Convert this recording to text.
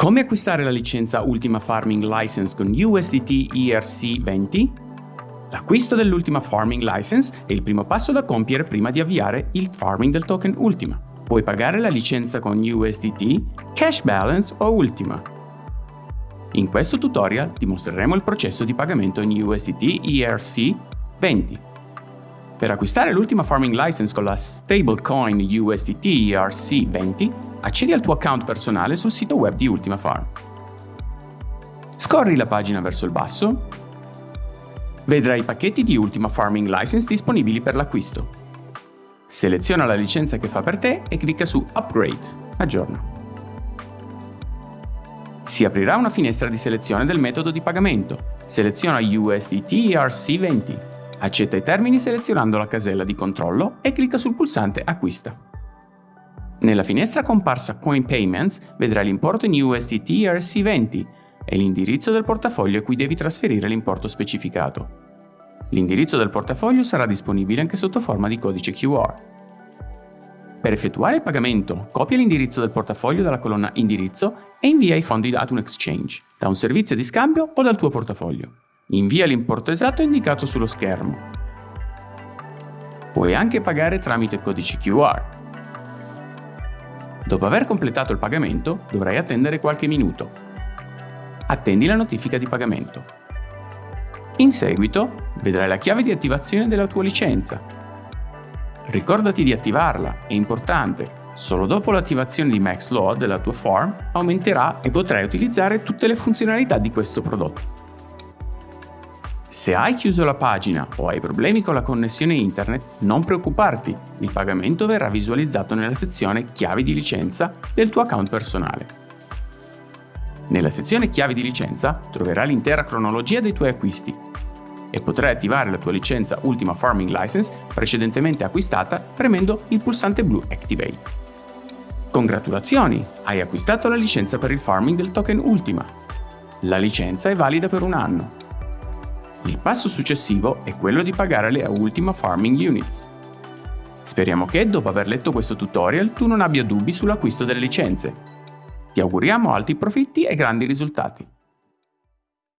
Come acquistare la licenza Ultima Farming License con USDT ERC20? L'acquisto dell'Ultima Farming License è il primo passo da compiere prima di avviare il farming del token Ultima. Puoi pagare la licenza con USDT, Cash Balance o Ultima. In questo tutorial ti mostreremo il processo di pagamento in USDT ERC20. Per acquistare l'ultima farming license con la stablecoin USDT ERC20, accedi al tuo account personale sul sito web di Ultima Farm. Scorri la pagina verso il basso, vedrai i pacchetti di Ultima Farming License disponibili per l'acquisto. Seleziona la licenza che fa per te e clicca su Upgrade, aggiorna. Si aprirà una finestra di selezione del metodo di pagamento. Seleziona USDT ERC20 Accetta i termini selezionando la casella di controllo e clicca sul pulsante Acquista. Nella finestra comparsa Coin Payments vedrai l'importo in USDT ERC20 e l'indirizzo del portafoglio a cui devi trasferire l'importo specificato. L'indirizzo del portafoglio sarà disponibile anche sotto forma di codice QR. Per effettuare il pagamento, copia l'indirizzo del portafoglio dalla colonna Indirizzo e invia i fondi ad un exchange, da un servizio di scambio o dal tuo portafoglio. Invia l'importo esatto indicato sullo schermo. Puoi anche pagare tramite codice QR. Dopo aver completato il pagamento, dovrai attendere qualche minuto. Attendi la notifica di pagamento. In seguito, vedrai la chiave di attivazione della tua licenza. Ricordati di attivarla, è importante. Solo dopo l'attivazione di MaxLoad della tua form aumenterà e potrai utilizzare tutte le funzionalità di questo prodotto. Se hai chiuso la pagina o hai problemi con la connessione internet, non preoccuparti, il pagamento verrà visualizzato nella sezione Chiavi di licenza del tuo account personale. Nella sezione Chiavi di licenza troverai l'intera cronologia dei tuoi acquisti e potrai attivare la tua licenza Ultima Farming License precedentemente acquistata premendo il pulsante blu Activate. Congratulazioni! Hai acquistato la licenza per il farming del token Ultima. La licenza è valida per un anno il passo successivo è quello di pagare le Ultima Farming Units. Speriamo che, dopo aver letto questo tutorial, tu non abbia dubbi sull'acquisto delle licenze. Ti auguriamo alti profitti e grandi risultati.